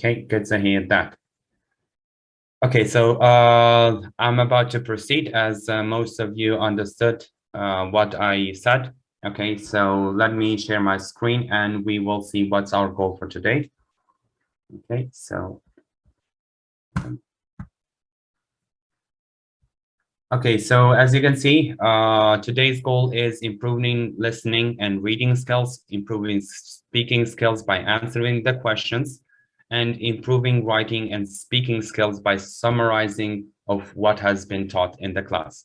Okay, good to hear that. Okay, so uh, I'm about to proceed as uh, most of you understood uh, what I said. Okay, so let me share my screen and we will see what's our goal for today. Okay, so. Okay, so as you can see, uh, today's goal is improving listening and reading skills, improving speaking skills by answering the questions, and improving writing and speaking skills by summarizing of what has been taught in the class.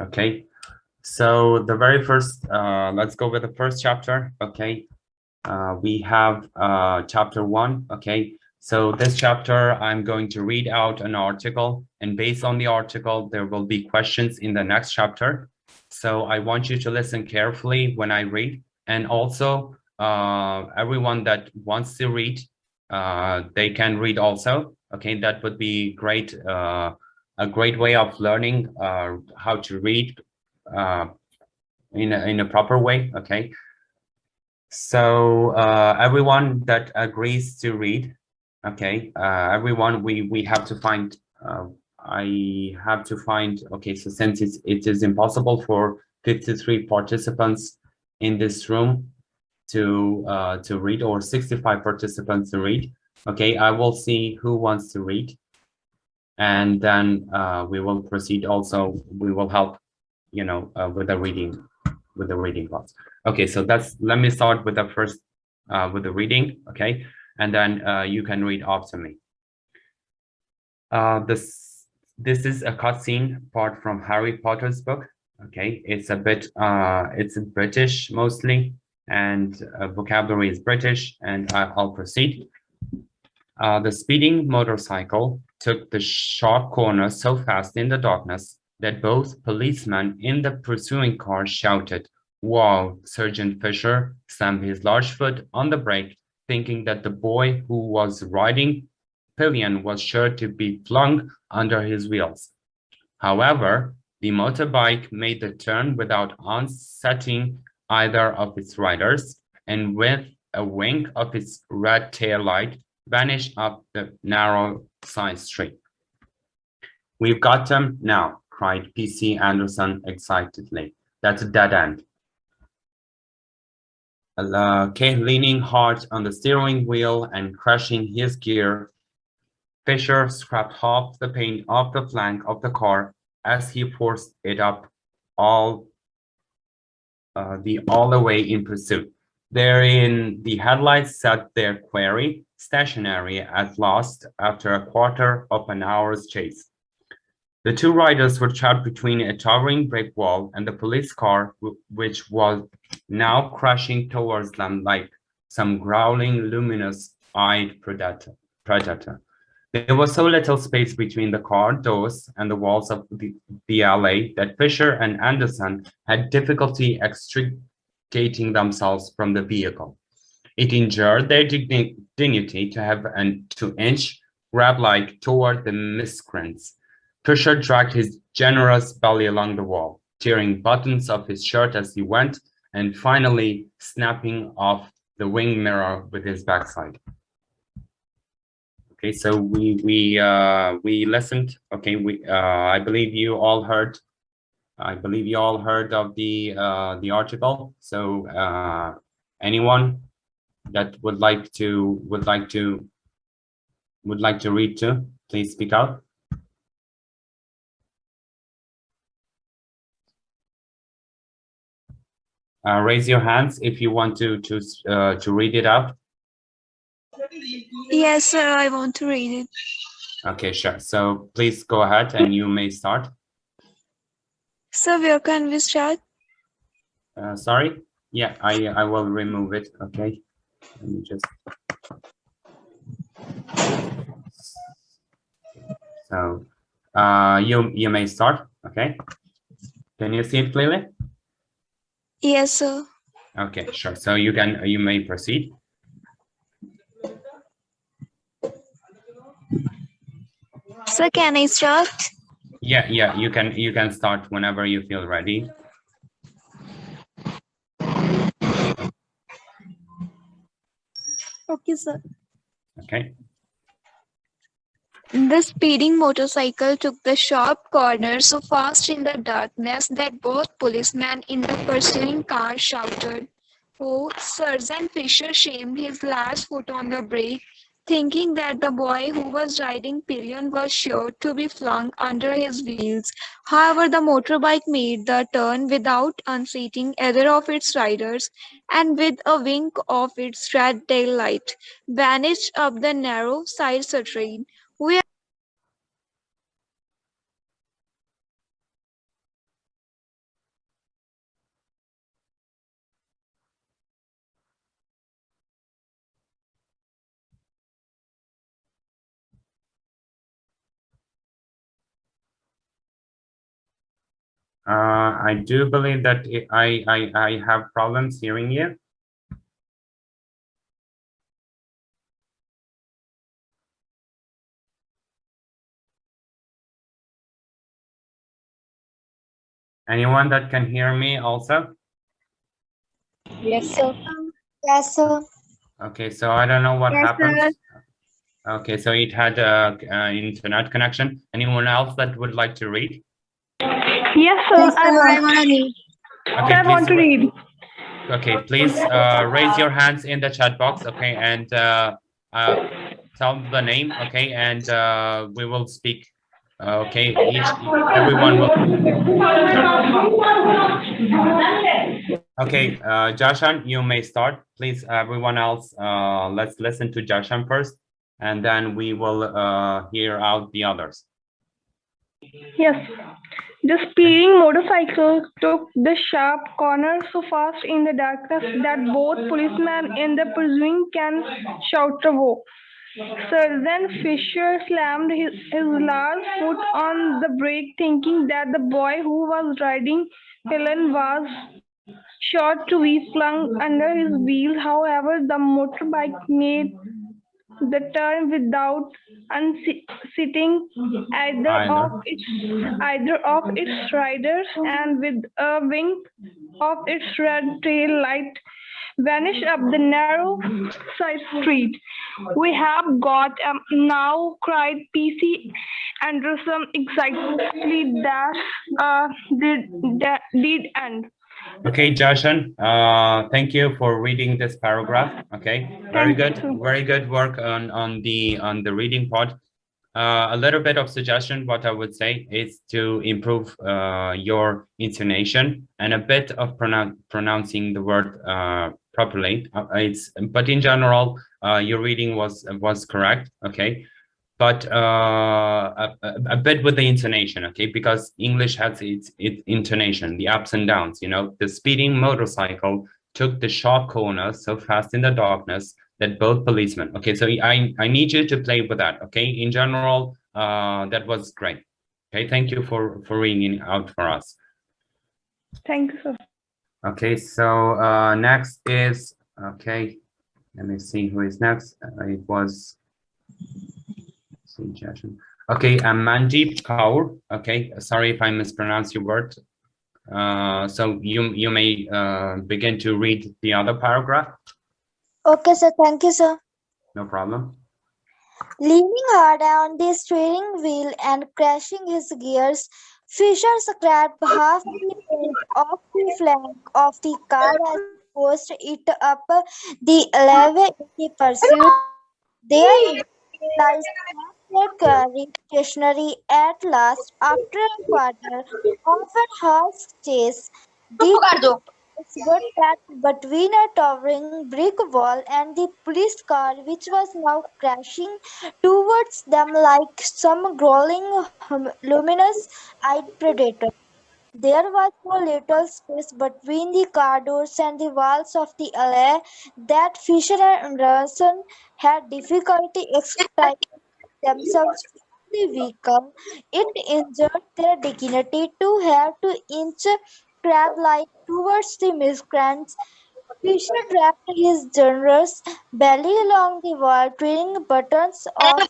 Okay, so the very first, uh, let's go with the first chapter. Okay, uh, we have uh, chapter one. Okay, so this chapter, I'm going to read out an article and based on the article, there will be questions in the next chapter. So I want you to listen carefully when I read and also uh, everyone that wants to read, uh, they can read also. Okay, that would be great. Uh, a great way of learning uh, how to read uh, in a, in a proper way. Okay. So uh, everyone that agrees to read, okay, uh, everyone, we we have to find. I have to find. Okay, so since it's, it is impossible for 53 participants in this room to uh, to read or 65 participants to read. Okay, I will see who wants to read, and then uh, we will proceed. Also, we will help, you know, uh, with the reading, with the reading class. Okay, so that's. Let me start with the first, uh, with the reading. Okay, and then uh, you can read after me. Uh, this this is a cutscene part from Harry Potter's book. Okay, it's a bit. Uh, it's British mostly and uh, vocabulary is British, and I, will proceed. Uh, the speeding motorcycle took the sharp corner so fast in the darkness that both policemen in the pursuing car shouted, wow, Sergeant Fisher stamped his large foot on the brake, thinking that the boy who was riding pillion was sure to be flung under his wheels. However, the motorbike made the turn without unsetting either of its riders, and with a wink of its red tail light, vanished up the narrow side street. We've got them now, cried PC Anderson excitedly. That's a dead end. Uh, Kate leaning hard on the steering wheel and crushing his gear, Fisher scraped half the paint off the flank of the car as he forced it up all uh, the all the way in pursuit. Therein, the headlights set their quarry stationary at last after a quarter of an hour's chase. The two riders were trapped between a towering brick wall and the police car, which was now crashing towards them like some growling, luminous-eyed predator. predator. There was so little space between the car doors and the walls of the, the alley that Fisher and Anderson had difficulty extricating themselves from the vehicle. It injured their digni dignity to have an to inch grab like toward the miscreants. Fisher dragged his generous belly along the wall, tearing buttons of his shirt as he went, and finally snapping off the wing mirror with his backside. Okay, so we we uh, we listened. Okay, we uh, I believe you all heard. I believe you all heard of the uh, the article. So uh, anyone that would like to would like to would like to read to, please speak out. Uh, raise your hands if you want to to uh, to read it out. Yes, sir, I want to read it. Okay, sure. So please go ahead and you may start. So where can we start? Uh, sorry? Yeah, I, I will remove it. Okay. Let me just. So uh, you, you may start. Okay. Can you see it clearly? Yes, sir. Okay, sure. So you can, you may proceed. So can I start? Yeah, yeah, you can you can start whenever you feel ready. Okay, sir. Okay. The speeding motorcycle took the sharp corner so fast in the darkness that both policemen in the pursuing car shouted. Oh, Sergeant Fisher shamed his last foot on the brake, thinking that the boy who was riding pillion was sure to be flung under his wheels. However, the motorbike made the turn without unseating either of its riders, and with a wink of its red tail light, vanished up the narrow side street. We Uh, I do believe that I, I, I have problems hearing you. Anyone that can hear me also? Yes, sir. Yes, sir. Okay, so I don't know what Yes, happened. Okay, so it had a, uh internet connection. Anyone else that would like to read? Yes, sir. Yes, I sir. I want, want to read. Okay, I want to please read. Okay, please uh, raise your hands in the chat box, okay, and uh, uh, tell the name, okay, and uh, we will speak. Uh, okay, each everyone will. Okay, uh, Jashan, you may start, please. Everyone else, uh, let's listen to Jashan first, and then we will uh, hear out the others. Yes. The speeding motorcycle took the sharp corner so fast in the darkness that both policemen in the pursuing can shout woe. Sergeant Fisher slammed his, his large foot on the brake, thinking that the boy who was riding Helen was sure to be flung under his wheels. However, the motorbike made the turn without unseating either Either. of its either of its riders and with a wink of its red tail light vanish up the narrow side street. We have got um, now cried PC Anderson excitedly that uh, did that did end. Okay, Jashan, uh, thank you for reading this paragraph. Okay, very good, very good work on on the on the reading part. Uh, a little bit of suggestion, what I would say is to improve uh, your intonation and a bit of pronoun pronouncing the word uh, properly. Uh, it's but in general, uh, your reading was was correct. Okay, but uh, a, a, bit with the intonation, okay? Because English has its, its intonation, the ups and downs, you know? The speeding motorcycle took the sharp corner so fast in the darkness that both policemen, okay? So I, I need you to play with that, okay? In general, uh, that was great. Okay, thank you for, for ringing out for us. Thank you. Okay, so uh, next is, okay, let me see who is next. Uh, it was suggestion. Okay, I'm Mandeep Kaur. Okay, sorry if I mispronounce your word. Uh, so you you may uh, begin to read the other paragraph. Okay, sir. Thank you, sir. No problem. Leaning hard on the steering wheel and crashing his gears, Fisher scraped half the paint off the flank of the car as he pushed it up the levee in the pursuit. There he they stationary at last after a quarter of a horse chase. Got trapped between a towering brick wall and the police car, which was now crashing towards them like some growling, luminous-eyed predator. There was so little space between the car doors and the walls of the alley that Fisher and Anderson had difficulty extracting themselves the vehicle. It injured their dignity to have to inch crab-like towards the miscreants. Fisher dragged his generous belly along the wall, twirling buttons off his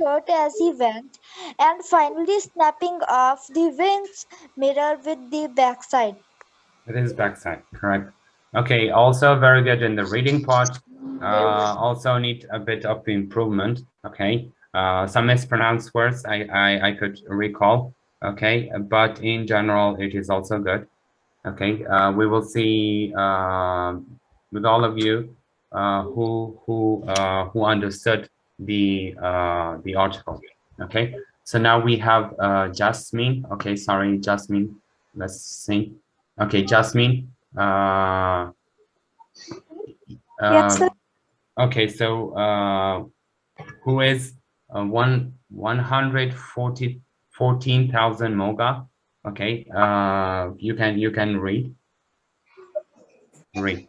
shirt as he went, and finally snapping off the wings mirror with the backside. It is backside, correct. Okay, also very good in the reading part. Uh, also need a bit of improvement. Okay, uh, some mispronounced words I, I, I could recall, okay? But in general, it is also good, okay? Uh, we will see um with all of you uh, who who uh, who understood the uh, the article, okay? So now we have uh, Jasmine, okay, sorry, Jasmine, let's see. Okay, Jasmine, uh, Yes, sir. uh, Okay, so uh, who is uh, one one hundred forty fourteen thousand moga? Okay, uh, you can you can read. Read.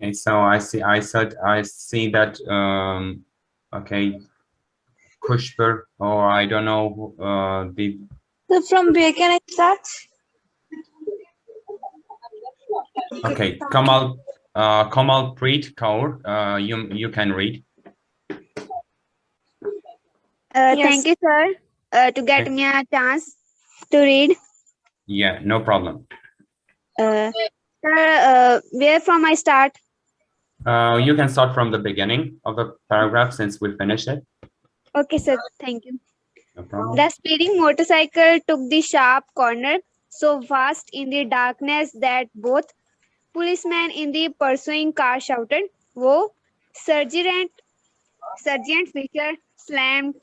Okay, so I see I said I see that um, okay, Kushber or I don't know uh, the So from where can I start? okay Kamal uh, Kamal Preet Kaur uh, you you can read. Uh, Yes. Thank you, sir, uh, to get Okay. me a chance to read. Yeah, no problem. Uh, sir, uh, where from I start? Uh, you can start from the beginning of the paragraph since we finished it. Okay, sir. Thank you. No problem. The speeding motorcycle took the sharp corner so fast in the darkness that both policemen in the pursuing car shouted, Whoa! Sergeant, Sergeant Fisher slammed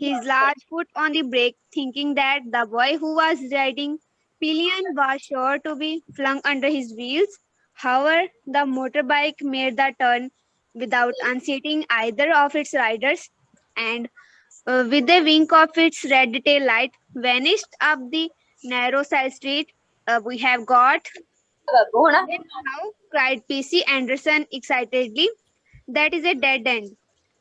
his large foot on the brake, thinking that the boy who was riding pillion was sure to be flung under his wheels. However, the motorbike made the turn without unseating either of its riders and uh, with a wink of its red tail light, vanished up the narrow side street. Uh, we have got. Now, cried PC Anderson excitedly. That is a dead end.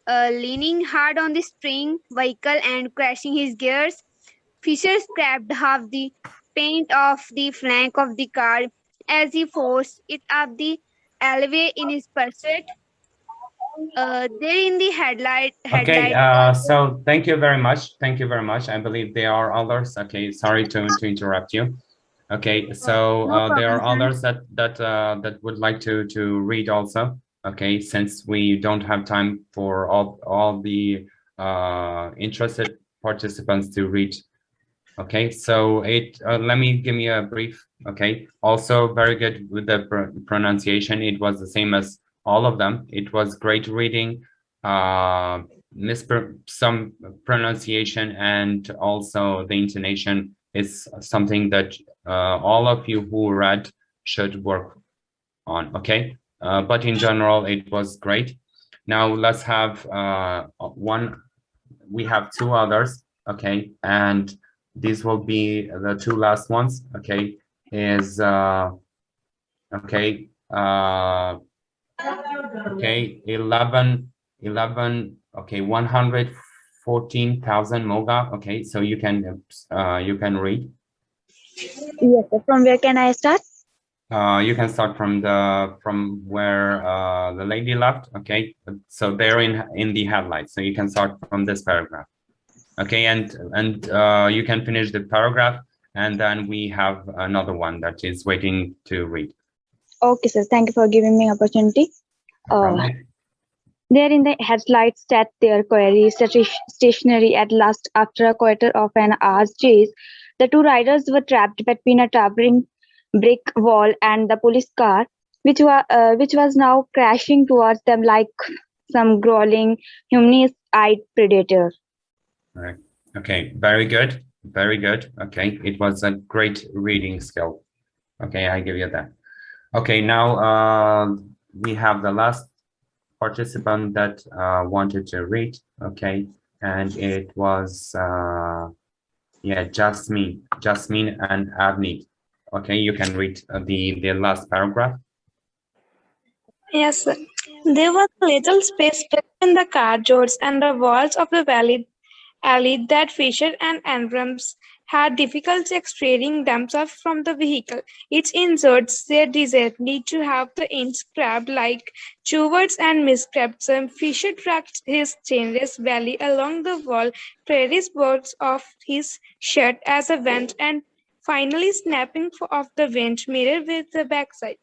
Uh, leaning hard on the spring vehicle and crashing his gears, Fisher scraped half the paint off the flank of the car as he forced it up the alleyway in his pursuit. Uh, there in the headlight, Okay, uh, so thank you very much. Thank you very much. I believe there are others. Okay, sorry to, to interrupt you. Okay, so No uh, there are others that that uh, that would like to to read also. Okay, since we don't have time for all all the uh, interested participants to read. Okay, so it uh, let me give me a brief. Okay, also very good with the pr pronunciation. It was the same as all of them. It was great reading. Uh, mispr some pronunciation and also the intonation is something that uh, all of you who read should work on. Okay, uh, but in general, it was great. Now let's have uh, one. We have two others. Okay, and these will be the two last ones. Okay, is okay. Okay, 11, 11, okay, 114,000 moga. Okay, so you can, uh, you can read. Yes, from where can I start? Uh, you can start from the, from where, uh, the lady left. Okay, so they're in, in the headlight. So you can start from this paragraph. Okay, and, and, uh, you can finish the paragraph and then we have another one that is waiting to read. Okay, sir. Thank you for giving me opportunity. Uh, There in the headlights sat their stati- stationary at last after a quarter of an hour's chase. The two riders were trapped between a towering brick wall and the police car, which, wa- uh, which was now crashing towards them like some growling, humanist-eyed predator. Right. Okay, very good. Very good. Okay, it was a great reading skill. Okay, I give you that. Okay, now uh, we have the last participant that uh, wanted to read. Okay, and it was uh, yeah, Jasmine, Jasmine and Avni. Okay, you can read the the last paragraph. Yes. There was a little space between the car doors and the walls of the valley alley that Fisher and Abrams had difficulty extracting themselves from the vehicle. It inserts their desire need to have the ends scrapped like Chewards and miscrapped them. Fisher tracked his chainless belly along the wall, Prairie's boards off his shirt as a vent, and finally snapping off the vent mirror with the backside.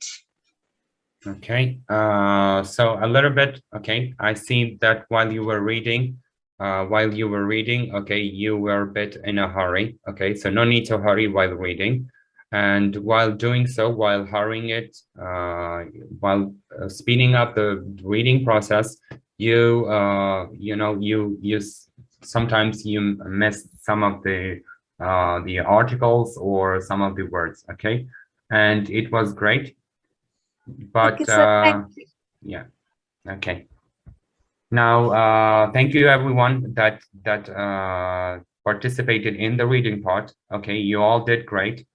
Okay, uh, so a little bit, okay, I see that while you were reading, uh, while you were reading, okay, you were a bit in a hurry, okay, so no need to hurry while reading. And while doing so, while hurrying it, uh, while uh, speeding up the reading process, you, uh, you know, you, you, sometimes you miss some of the, uh, the articles or some of the words, okay? And it was great but uh, yeah okay now uh thank you everyone that that uh participated in the reading part okay you all did great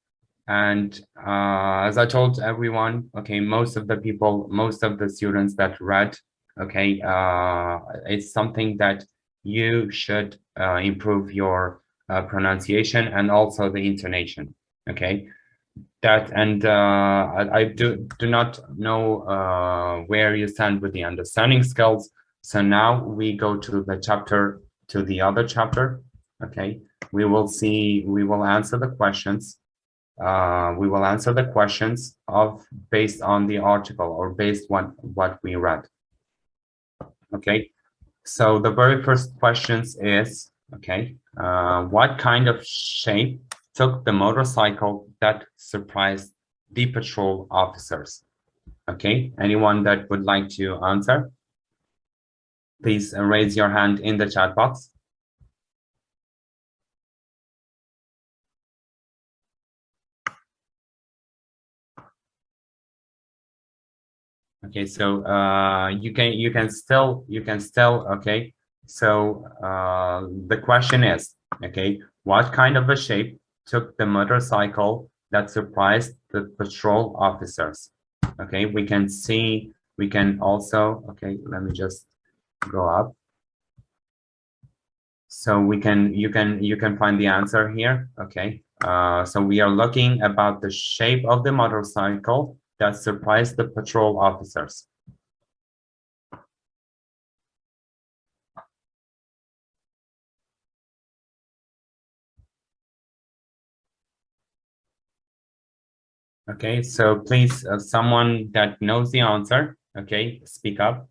and uh as i told everyone okay most of the people most of the students that read okay uh it's something that you should uh, improve your uh, pronunciation and also the intonation okay that and uh, I, I do do not know uh, where you stand with the understanding skills. So now we go to the chapter to the other chapter. Okay, we will see. We will answer the questions. Uh, we will answer the questions of based on the article or based on what we read. Okay, so the very first questions is okay. Uh, what kind of shape took the motorcycle that surprised the patrol officers. Okay, anyone that would like to answer? Please raise your hand in the chat box. Okay, so uh, you can you can still you can still okay. So uh, the question is okay, what kind of a shape took the motorcycle that surprised the patrol officers. Okay, we can see, we can also, okay, let me just go up. So we can, you can, you can find the answer here. Okay, uh, so we are looking about the shape of the motorcycle that surprised the patrol officers. Okay, so please, uh, someone that knows the answer, okay, speak up.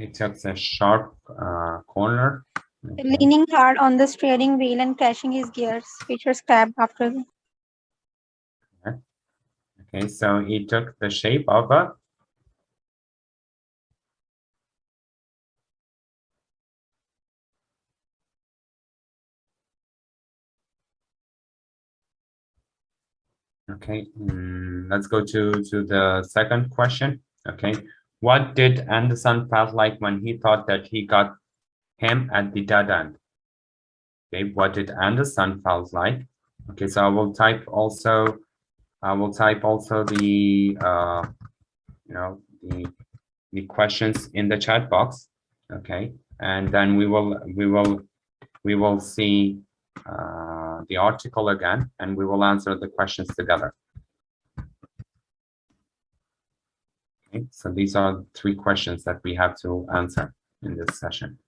It took a sharp uh, corner. Okay. Leaning hard on the steering wheel and crashing his gears. Fisher scrapped after the Okay, so it took the shape of a Okay, mm, let's go to to the second question. Okay, what did Anderson felt like when he thought that he got him at the dead end? Okay, what did Anderson felt like? Okay, so I will type also, I will type also the, uh, you know, the the questions in the chat box. Okay, and then we will we will we will see uh, the article again, and we will answer the questions together. Okay, so these are three questions that we have to answer in this session.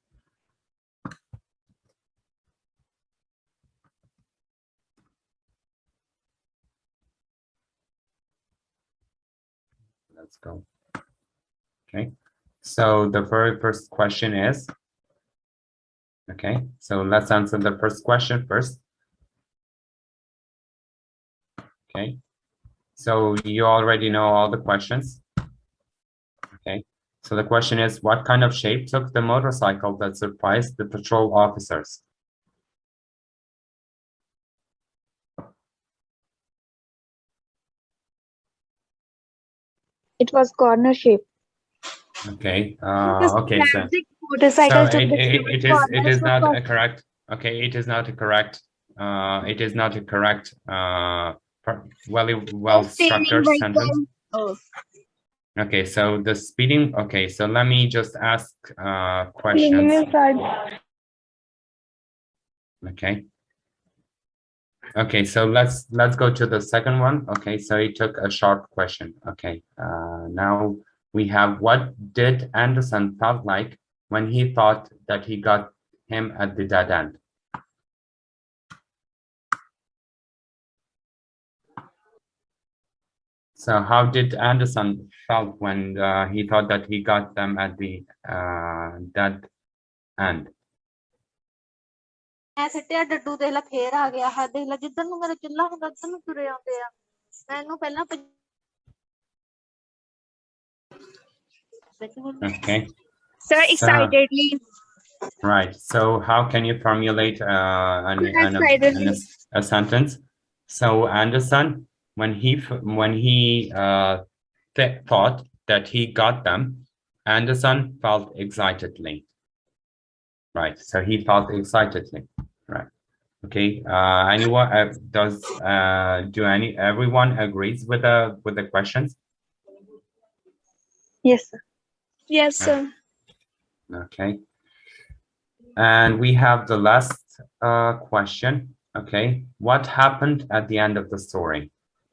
Let's go. Okay, so the very first question is, okay, so let's answer the first question first. Okay, so you already know all the questions. So the question is, what kind of shape took the motorcycle that surprised the patrol officers? It was corner shape. Okay, uh, okay, so. motorcycle So it, it, it is it is not a correct. Okay, it is not a correct. Uh, it is not a correct. Uh, well well structured sentence. Oh. Okay, so the speeding. Okay, so let me just ask uh questions. Okay. Okay, so let's let's go to the second one. Okay, so it took a sharp question. Okay, uh, now we have what did Anderson felt like when he thought that he got him at the dead end? So how did Anderson felt when uh, he thought that he got them at the uh, dead end? ਮੈਂ ਸਿੱਟਿਆ ਡੱਡੂ ਦੇਖ ਲਾ ਫੇਰ ਆ ਗਿਆ ਹੈ ਦੇਖ ਲਾ ਜਿੱਧਰ ਨੂੰ ਮੇਰਾ ਚੁੱਲ੍ਹਾ ਹੁੰਦਾ ਉੱਧਰ ਨੂੰ ਤੁਰੇ ਆਉਂਦੇ ਆ ਮੈਨੂੰ ਪਹਿਲਾਂ ਭੱਜ- ਵਿੱਚ ਹੁਣ Okay, Sir, So- excitedly. right. So how can you formulate uh, an, an, Excitedly. an- a sentence? So Anderson, when he when he uh, th thought that he got them, Anderson felt excitedly. Right. So he felt excitedly. Right. Okay. Uh, anyone uh, does uh, do any everyone agrees with the with the questions? Yes, sir. Yes, sir. Okay. And we have the last uh, question. Okay, what happened at the end of the story?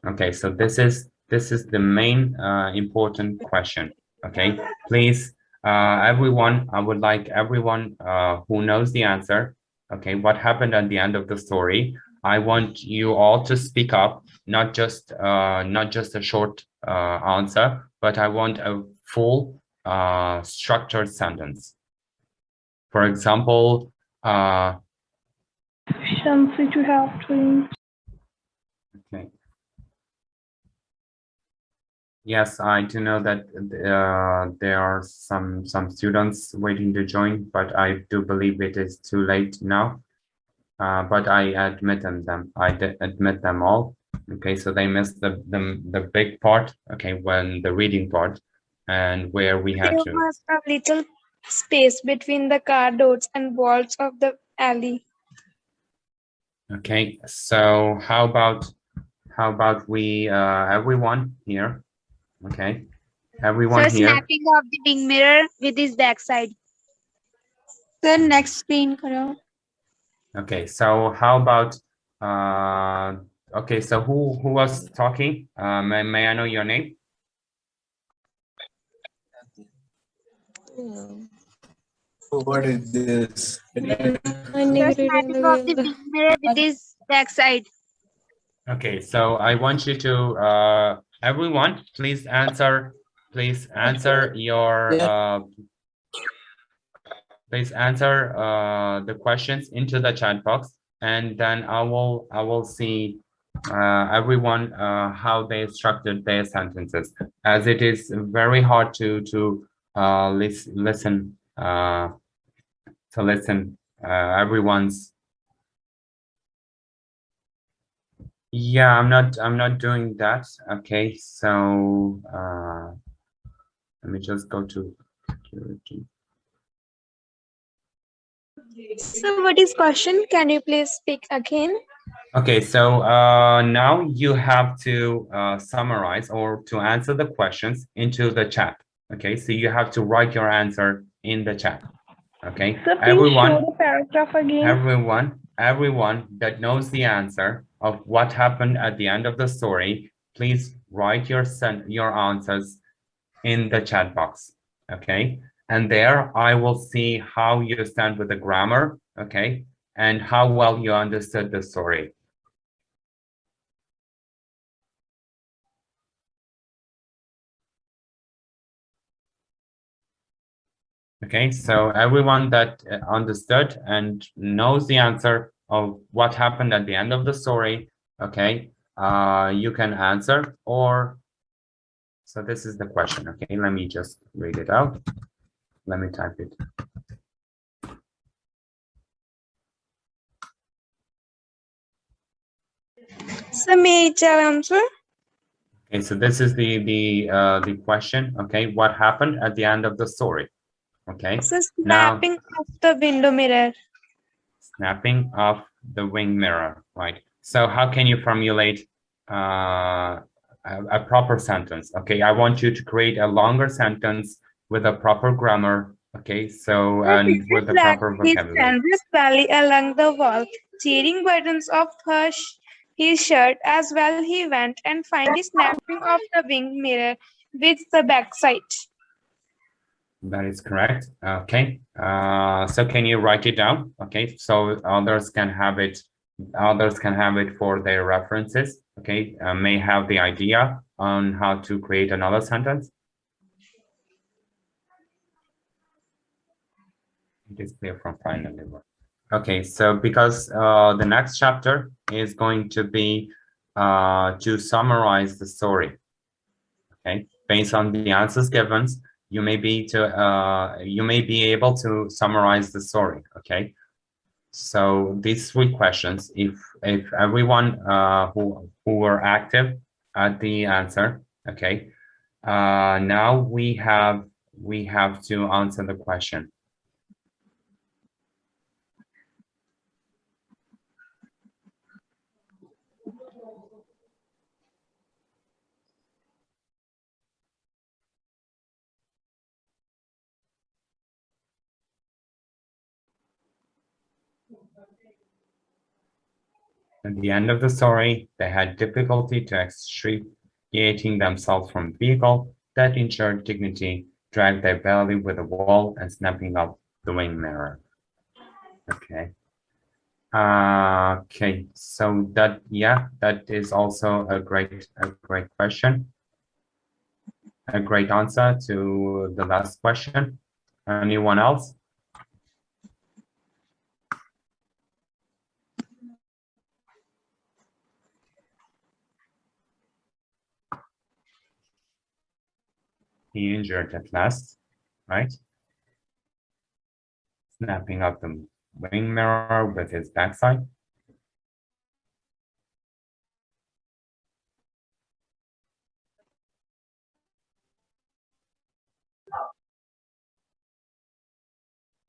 Okay, so this is this is the main uh, important question. Okay, please, uh, everyone, I would like everyone uh, who knows the answer. Okay, what happened at the end of the story? I want you all to speak up, not just uh, not just a short uh, answer, but I want a full uh, structured sentence. For example, uh, Shamsi to have twins. okay. Yes, I do know that uh, there are some some students waiting to join, but I do believe it is too late now. Uh, but I admit them, them I admit them all. Okay, so they missed the the the big part. Okay, when the reading part, and where we had There to. was a little space between the car doors and walls of the alley. Okay, so how about how about we uh everyone here? Okay, everyone Sir, here. snapping of the big mirror with his backside. Sir, next screen करो. Okay, so how about uh okay, so who who was talking? Uh may, may I know your name? What is this? Sir, snapping of the wing mirror with his backside. Okay, so I want you to uh everyone, please answer, please answer your uh please answer uh the questions into the chat box and then I will I will see uh everyone uh how they structured their sentences. As it is very hard to to uh lis listen uh to listen uh everyone's Yeah, I'm not I'm not doing that. Okay, so uh let me just go to security. So what is question? Can you please speak again? Okay, so uh now you have to uh summarize or to answer the questions into the chat. Okay, so you have to write your answer in the chat. Okay, please everyone the paragraph again. everyone everyone that knows the answer of what happened at the end of the story please write your your answers in the chat box okay? And there i will see how you stand with the grammar okay? And how well you understood the story. Okay, so everyone that uh, understood and knows the answer of what happened at the end of the story, okay, uh, you can answer or, so this is the question, okay, let me just read it out. Let me type it. So may I answer? Okay, so this is the, the, uh, the question, okay, what happened at the end of the story? Okay, So Now- snapping of the window mirror. Snapping of the wing mirror, right? So how can you formulate uh, a, a proper sentence? Okay, I want you to create a longer sentence with a proper grammar. Okay, so and with the proper vocabulary. canvas valley along the wall, tearing buttons off her sh- his shirt as well he went and finally snapping off the wing mirror with the backside. That is correct. Okay, uh, so can you write it down? Okay, so others can have it Others can have it for their references, okay? Uh, may have the idea on how to create another sentence. It is clear from finally. Okay, so because uh, the next chapter is going to be uh, to summarize the story. Okay, based on the answers given, you may be to uh, you may be able to summarize the story. Okay, so these three questions, if if everyone uh, who who were active at the answer, okay, uh, now we have we have to answer the question. At the end of the story, they had difficulty to extricating themselves from vehicle that ensured dignity, dragged their belly with a wall and snapping up the wing mirror. Okay. Uh, okay, so that yeah, that is also a great a great question. A great answer to the last question. Anyone else? Injured at last, right? Snapping up the wing mirror with his backside.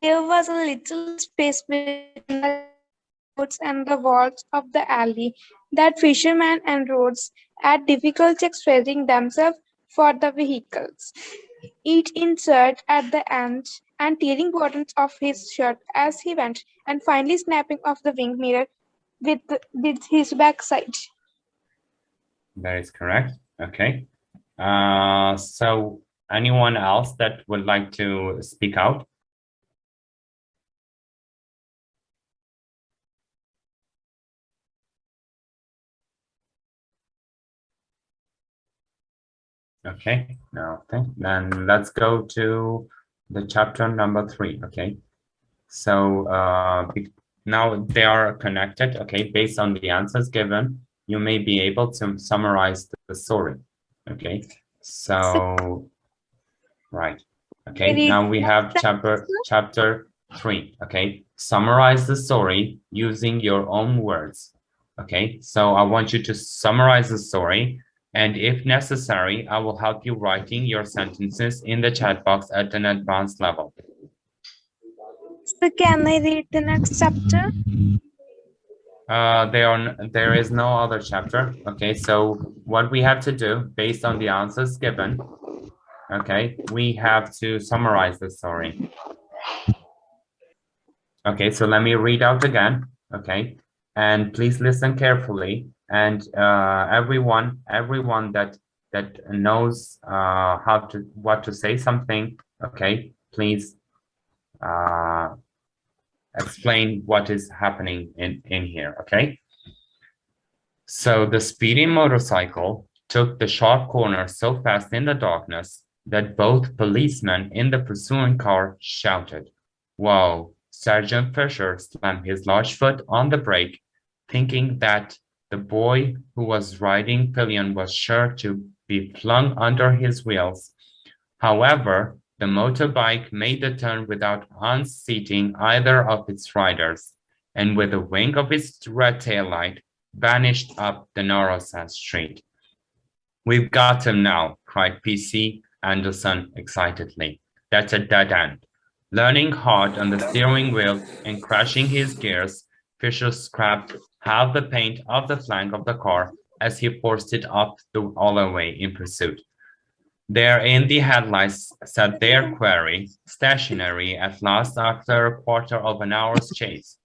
There was a little space between the roads and the walls of the alley that fishermen and roads had difficulty expressing themselves for the vehicles. Each insert at the end and tearing buttons off his shirt as he went, and finally snapping off the wing mirror with, with his backside. That is correct. Okay. Uh, so anyone else that would like to speak out? Okay, now okay. Then let's go to the chapter number three. Okay. So uh, now they are connected. Okay, based on the answers given, you may be able to summarize the story. Okay. So right. Okay. Now we have chapter chapter three. Okay. Summarize the story using your own words. Okay. So I want you to summarize the story and if necessary, I will help you writing your sentences in the chat box at an advanced level. So can I read the next chapter? Uh, there, are, there is no other chapter. Okay, so what we have to do based on the answers given, okay, we have to summarize the story. Okay, so let me read out again, okay, and please listen carefully and uh, everyone everyone that that knows uh, how to what to say something okay please uh, explain what is happening in in here okay? So the speeding motorcycle took the sharp corner so fast in the darkness that both policemen in the pursuing car shouted whoa sergeant fisher slammed his large foot on the brake thinking that the boy who was riding pillion was sure to be flung under his wheels. However, the motorbike made the turn without unseating either of its riders, and with a wink of its red tail light, vanished up the narrow side street. We've got him now, cried PC Anderson excitedly. That's a dead end. Learning hard on the steering wheel and crashing his gears, Fisher scrapped half the paint off the flank of the car as he forced it up the alleyway in pursuit. There in the headlights sat their quarry, stationary at last after a quarter of an hour's chase.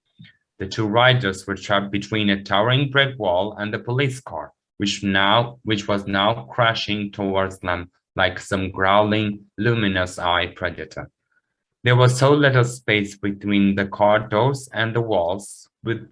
The two riders were trapped between a towering brick wall and the police car, which now which was now crashing towards them like some growling, luminous-eyed predator. There was so little space between the car doors and the walls, with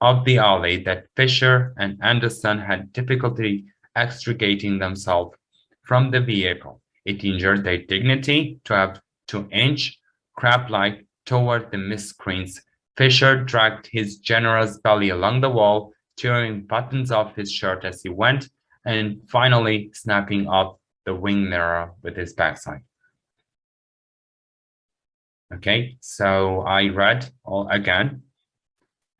of the alley that Fisher and Anderson had difficulty extricating themselves from the vehicle. It injured their dignity to have to inch crab-like toward the miscreants. Fisher dragged his generous belly along the wall, tearing buttons off his shirt as he went, and finally snapping off the wing mirror with his backside. Okay, so I read all again,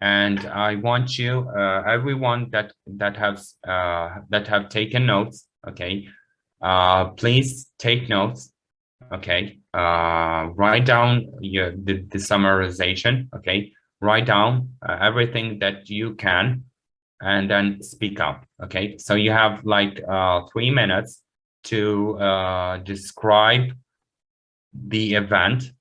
and I want you, uh, everyone that that has uh, that have taken notes. Okay, uh, please take notes. Okay, uh, write down your the, the summarization. Okay, write down uh, everything that you can, and then speak up. Okay, so you have like uh, three minutes to uh, describe the event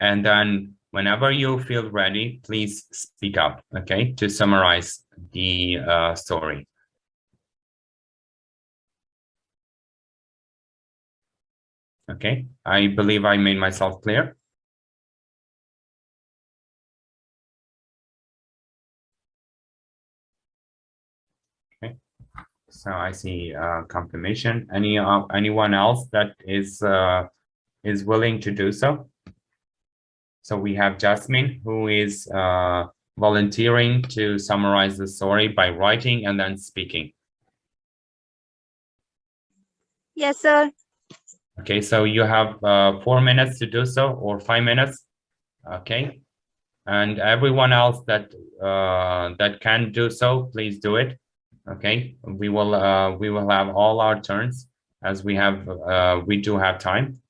and then whenever you feel ready, please speak up, okay, to summarize the uh, story. Okay, I believe I made myself clear. Okay, so I see uh, confirmation. Any uh, anyone else that is uh, is willing to do so? So we have Jasmine, who is uh, volunteering to summarize the story by writing and then speaking. Yes, sir. Okay, so you have uh, four minutes to do so or five minutes. Okay. And everyone else that uh, that can do so, please do it. Okay, we will uh, we will have all our turns as we have uh, we do have time.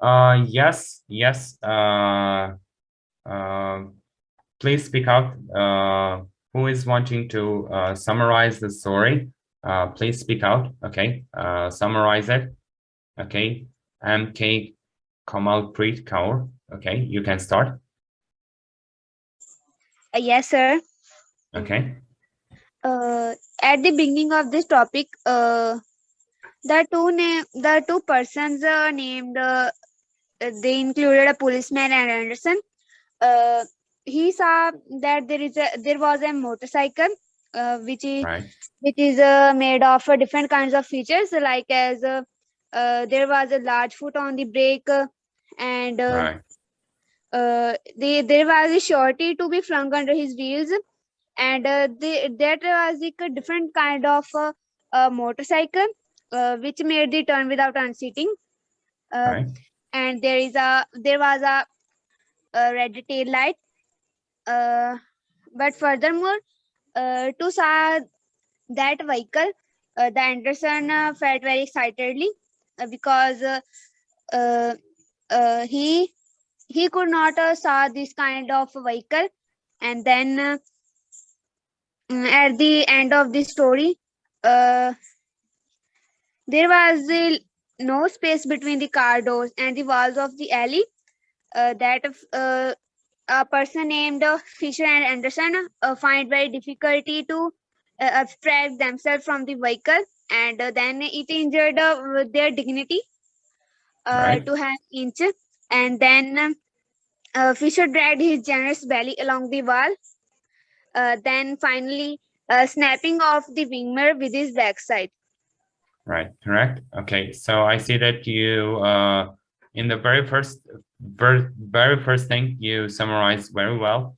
Uh, yes, yes. Uh, uh, please speak out. Uh, who is wanting to uh, summarize the story? Uh, please speak out. Okay, uh, summarize it. Okay, MK Kamalpreet Kaur. Okay, you can start. Uh, yes, sir. Okay, Uh, at the beginning of this topic, uh, the two name the two persons uh, named uh, they included a policeman and Anderson. Uh, he saw that there is a there was a motorcycle uh, which is right, which is uh, made of uh, different kinds of features like as uh, uh, there was a large foot on the brake and uh, right, uh, the, there was a shorty to be flung under his wheels and uh, the, that was like a different kind of uh, uh, motorcycle uh, which made the turn without unseating. Uh, right, and there is a there was a, a red tail light. Uh, but furthermore uh, to saw that vehicle uh, the anderson uh, felt very excitedly uh, because uh, he he could not saw this kind of vehicle. And then mm, at the end of the story there was uh, no space between the car doors and the walls of the alley uh, that uh, a person named uh, fisher and anderson uh, find very difficulty to uh, abstract themselves from the vehicle and uh, then it injured uh, their dignity uh, Right. to have inch and then Fisher dragged his generous belly along the wall, uh, then finally uh, snapping off the wing mirror with his backside. Right, correct. Okay, so I see that you, uh, in the very first very, very first thing you summarized very well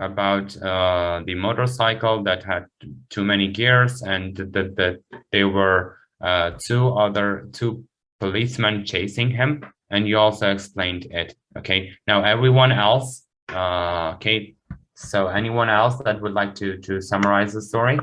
about uh, the motorcycle that had too many gears and that that there were uh, two other two policemen chasing him and you also explained it okay now everyone else uh okay so anyone else that would like to to summarize the story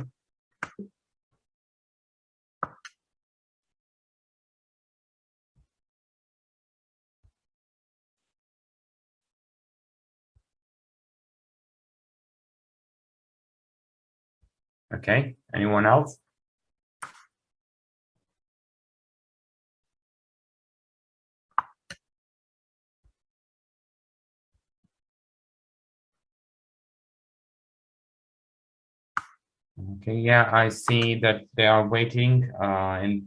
okay anyone else? Okay, yeah, I see that they are waiting uh and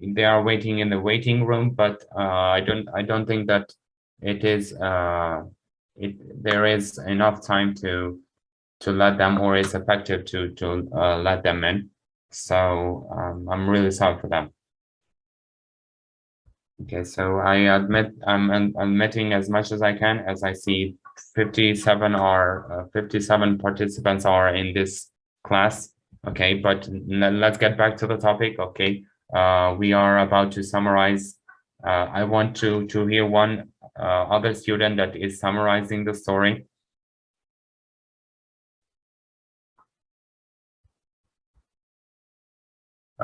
they are waiting in the waiting room, but uh I don't I don't think that it is uh it there is enough time to to let them or it's effective to to uh let them in. So um I'm really sorry for them. Okay, so I admit I'm admitting as much as I can as I see 57 are uh, 57 participants are in this class okay but let's get back to the topic okay uh we are about to summarize uh i want to to hear one uh other student that is summarizing the story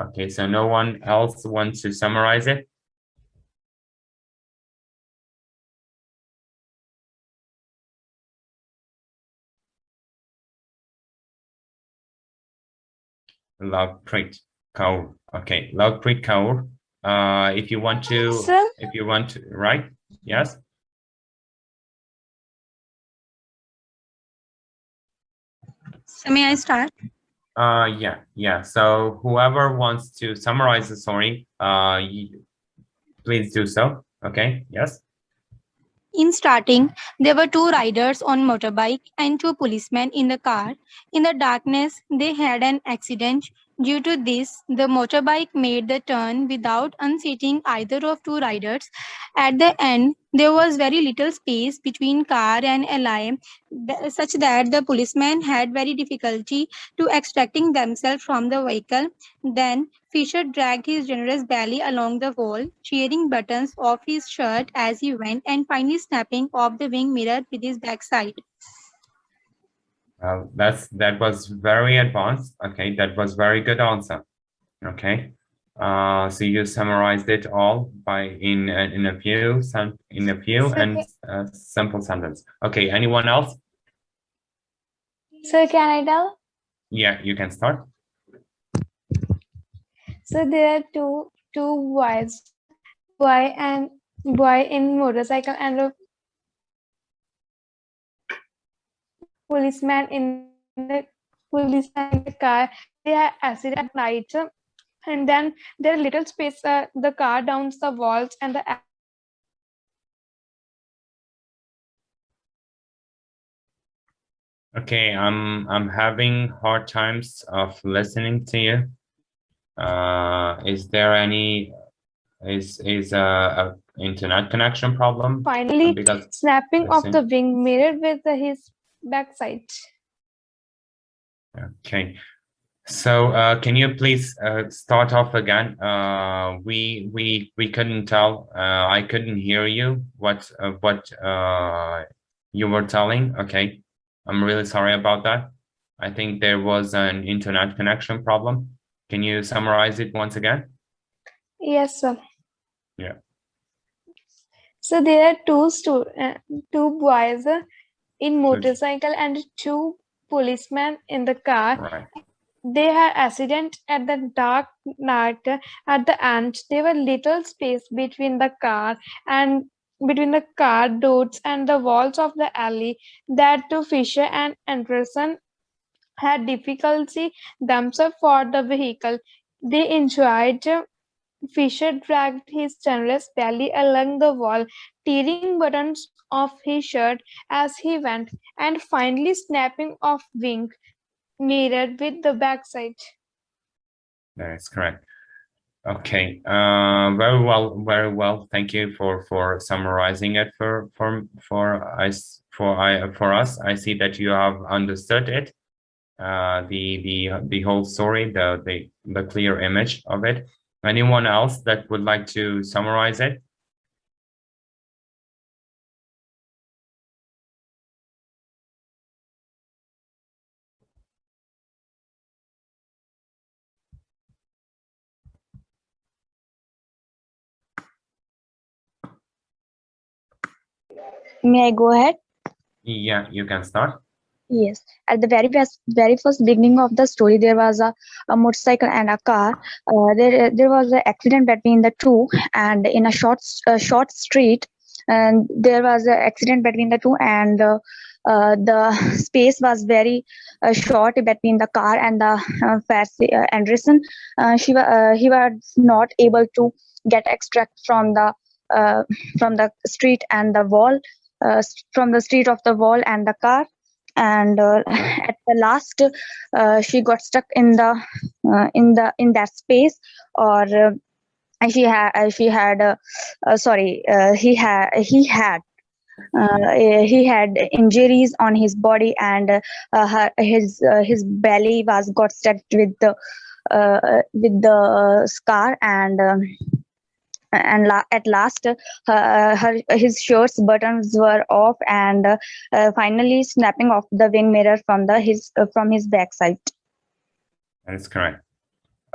okay so no one else wants to summarize it Lovepreet Kaur. Okay, Lovepreet Kaur. Uh, if you want to, Sir? if you want to, right? Yes. So may I start? Uh, yeah, yeah. So whoever wants to summarize the story, uh, please do so. Okay. Yes. In starting, there were two riders on motorbike and two policemen in the car. In the darkness, they had an accident. Due to this, the motorbike made the turn without unseating either of two riders. At the end, there was very little space between car and ally, such that the policemen had very difficulty to extracting themselves from the vehicle. Then Fisher dragged his generous belly along the wall, tearing buttons off his shirt as he went, and finally snapping off the wing mirror with his backside. Well, that's that was very advanced. Okay, that was very good answer. Okay. Uh, so you summarized it all by in a- in a few in a few and a simple sentence. Okay. Anyone else? So can I tell? Yeah, you can start. So there are two two boys, boy and boy in motorcycle and policeman in the policeman in the car. They are acid at night, and then there are little space. Uh, the car downs the walls and the Okay, I'm I'm having hard times of listening to you. Uh, is there any is is a, a internet connection problem? finally Because snapping of the wing mirror with the, his backside. Okay, so uh, can you please uh, start off again? Uh, we we we couldn't tell. Uh, I couldn't hear you. What uh, what uh, you were telling? Okay, I'm really sorry about that. I think there was an internet connection problem. Can you summarize it once again? Yes, sir. Yeah. So there are two stu uh, two boys uh, in motorcycle and two policemen in the car. Right. They had accident at the dark night. At the end, there were little space between the car and between the car doors and the walls of the alley that to Fisher and Anderson had difficulty themselves for the vehicle. They enjoyed Fisher dragged his generous belly along the wall, tearing buttons off his shirt as he went, and finally snapping off wing mirror with the backside. That is correct. Okay, uh, very well, very well. Thank you for for summarizing it for for for us for I for us. I see that you have understood it, uh, the the the whole story, the the the clear image of it. Anyone else that would like to summarize it? May I go ahead? Yeah, you can start. Yes. At the very best, very first beginning of the story, there was a, a motorcycle and a car. Uh, there, there was an accident between the two, and in a short, uh, short street, and there was an accident between the two, and uh, uh, the space was very uh, short between the car and the uh, uh, Anderson. Uh, she, uh, he was not able to get extract from the uh, from the street and the wall, uh, from the street of the wall and the car. And uh, at the last uh, she got stuck in the uh, in the in that space or uh, and she had uh, she had uh, uh, sorry uh, he had he had uh, he had injuries on his body and uh, her, his uh, his belly was got stuck with the uh, with the scar and um, and la- at last uh, her his shirt's buttons were off and uh, finally snapping off the wing mirror from the his uh, from his backside That is correct.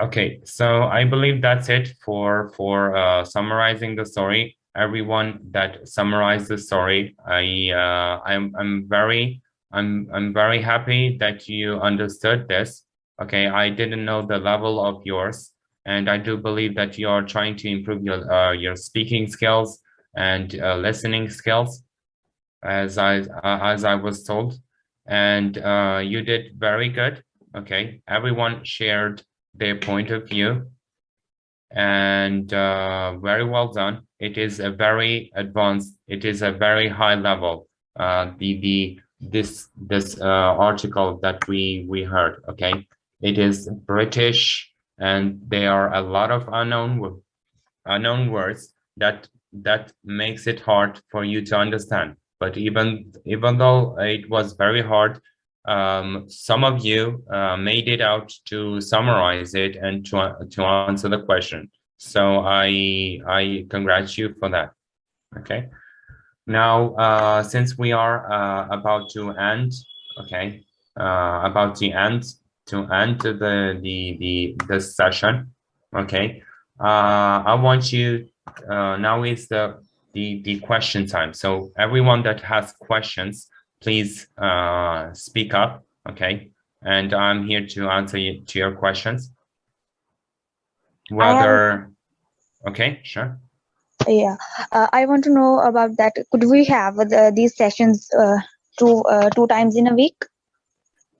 Okay, so I believe that's it for for uh, summarizing the story. Everyone that summarized the story, I uh, I'm I'm very I'm I'm very happy that you understood this. Okay, I didn't know the level of yours, and I do believe that you are trying to improve your uh, your speaking skills and uh, listening skills, as I uh, as I was told, and uh, you did very good. Okay, everyone shared their point of view and uh, very well done. It is a very advanced, it is a very high level, uh, the, the, this, this uh, article that we, we heard, okay? It is British and there are a lot of unknown, unknown words that, that makes it hard for you to understand. But even, even though it was very hard, um, some of you uh, made it out to summarize it and to, to answer the question. So I, I congratulate you for that. Okay. Now, uh, since we are uh, about to end, okay, uh, about the end, to end the, the, the, the session, okay, uh, I want you, uh, now is the, the, the question time. So everyone that has questions, please uh, speak up, okay? And I'm here to answer you, to your questions. Whether, okay, sure. yeah uh, i want to know about that could we have the, these sessions uh, two uh, two times in a week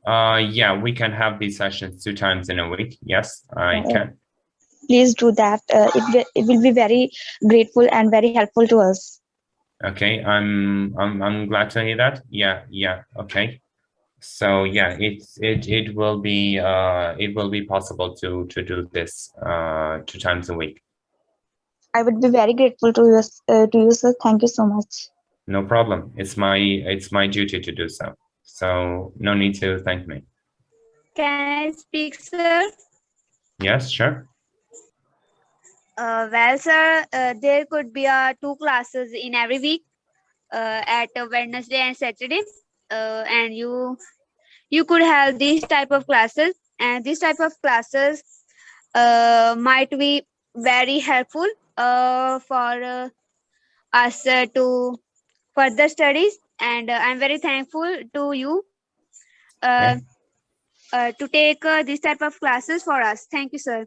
Uh, yeah, we can have these sessions two times in a week. Yes, I Uh, can. please do that uh, it, it will be very grateful and very helpful to us Okay, I'm I'm I'm glad to hear that. Yeah, yeah, okay. So yeah, it's it it will be uh it will be possible to to do this uh two times a week. i would be very grateful to you uh, to you sir thank you so much No problem. It's my it's my duty to do so. So no need to thank me. Can I speak, sir? Yes, sure. Uh, well, sir, uh, there could be uh, two classes in every week uh, at uh, Wednesday and Saturday, uh, and you you could have these type of classes, and this type of classes uh, might be very helpful uh, for uh, us uh, to further studies, and uh, I'm very thankful to you uh, uh, to take uh, this type of classes for us. Thank you, sir.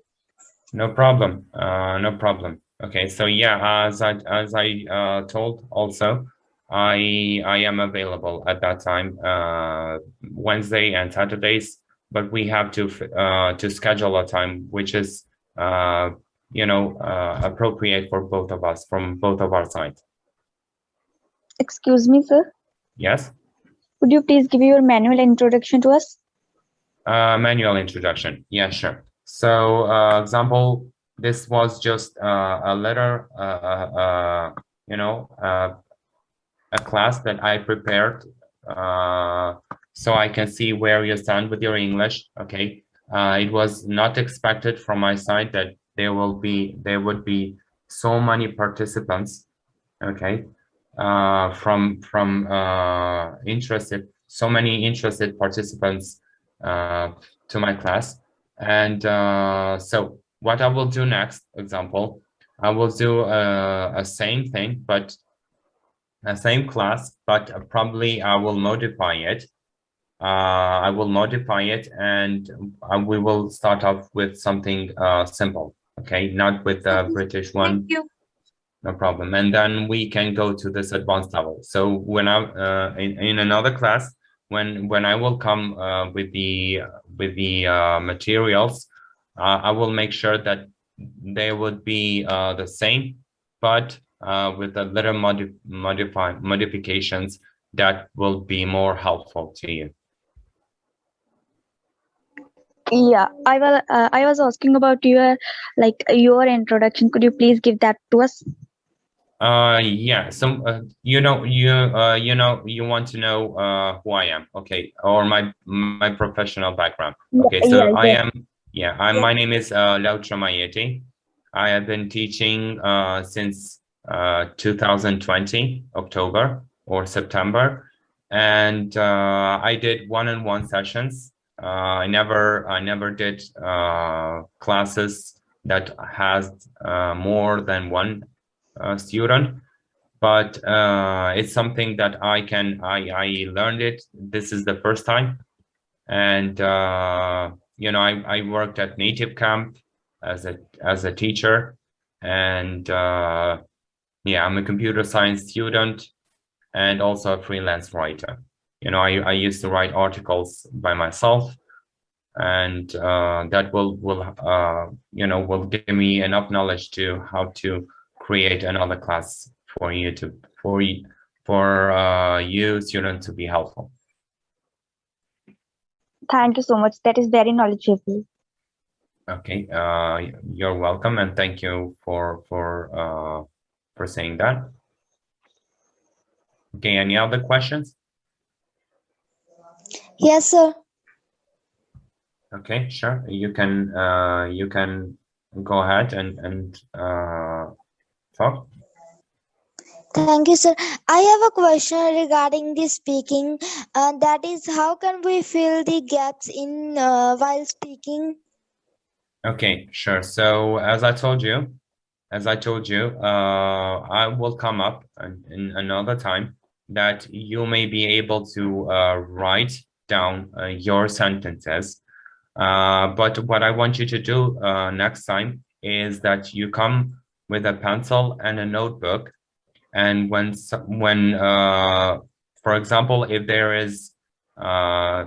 No problem. Uh, no problem. Okay, so yeah, as I as I uh, told also, I I am available at that time, uh, Wednesday and Saturdays. But we have to uh, to schedule a time which is uh, you know uh, appropriate for both of us from both of our sides. excuse me sir Yes. could you please give your manual introduction to us Uh, manual introduction. Yeah, sure. So, uh, example, this was just uh, a letter, uh, uh, you know, uh, a class that I prepared uh, so I can see where you stand with your English. Okay, uh, it was not expected from my side that there will be there would be so many participants. Okay, uh, from from uh, interested so many interested participants uh, to my class, and uh, so what I will do next, example, I will do a, a same thing, but a same class, but probably I will modify it. Uh, I will modify it and uh, we will start off with something uh, simple, okay? Not with the British one. No problem. And then we can go to this advanced level. So when I uh, in, in another class, when when I will come uh, with the with the uh, materials, uh, I will make sure that they would be uh, the same, but uh, with a little modi modify modifications that will be more helpful to you. Yeah, I was uh, I was asking about your like your introduction. Could you please give that to us? Uh, yeah. Some uh, you know you uh you know you want to know uh who I am, okay, or my my professional background. Okay, so yeah, I yeah. am yeah. I my name is uh Lautra Mayeti. I have been teaching uh since uh 2020 October or September, and uh I did one-on-one sessions. Uh, I never I never did uh classes that has uh more than one student but uh, it's something that I can I I learned it. This is the first time. And uh, you know I, I worked at native camp as a as a teacher. And uh, yeah I'm a computer science student and also a freelance writer. You know I, I used to write articles by myself. And uh, that will will uh, you know will give me enough knowledge to how to create another class for you to for you for uh, you student to be helpful. Thank you so much. That is very knowledgeable. Okay, uh, you're welcome and thank you for for uh, for saying that. Okay, any other questions? Yes, sir. Okay, sure. You can uh, you can go ahead and and uh, talk. Thank you, sir. I have a question regarding the speaking. Uh, that is, how can we fill the gaps in uh, while speaking? Okay, sure. So as I told you, as I told you, uh, I will come up in, in another time that you may be able to uh, write down uh, your sentences. Uh, but what I want you to do uh, next time is that you come with a pencil and a notebook. And when, when uh, for example, if there is uh,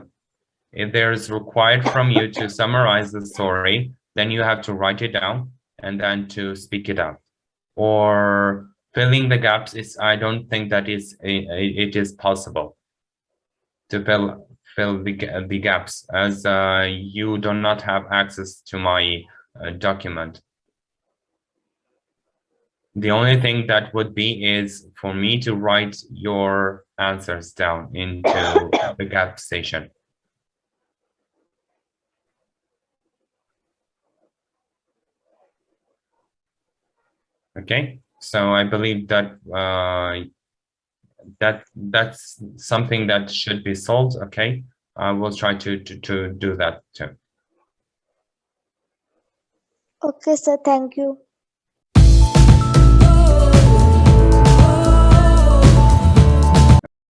if there is required from you to summarize the story, then you have to write it down and then to speak it out. Or filling the gaps is, I don't think that is, it is possible to fill fill the, the gaps as uh, you do not have access to my uh, document. The only thing that would be is for me to write your answers down into the gap station. Okay, so I believe that uh, that that's something that should be solved. Okay, I will try to to, to do that too. Okay, sir. Thank you.